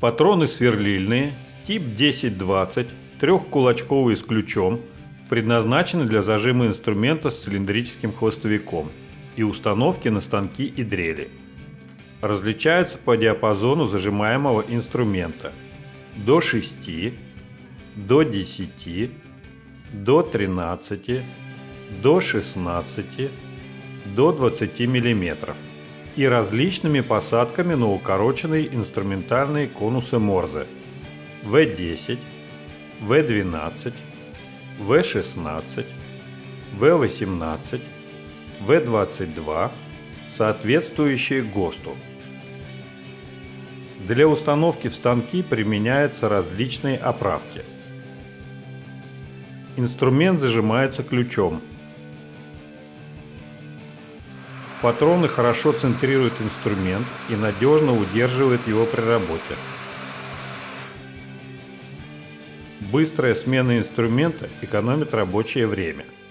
Патроны сверлильные, тип 10-20, трехкулачковые с ключом, предназначены для зажима инструмента с цилиндрическим хвостовиком и установки на станки и дрели. Различаются по диапазону зажимаемого инструмента до 6, до 10, до 13, до 16, до 20 мм и различными посадками на укороченные инструментальные конусы Морзе В10, В12, В16, В18, В22, соответствующие ГОСТу. Для установки в станки применяются различные оправки. Инструмент зажимается ключом – Патроны хорошо центрируют инструмент и надежно удерживают его при работе. Быстрая смена инструмента экономит рабочее время –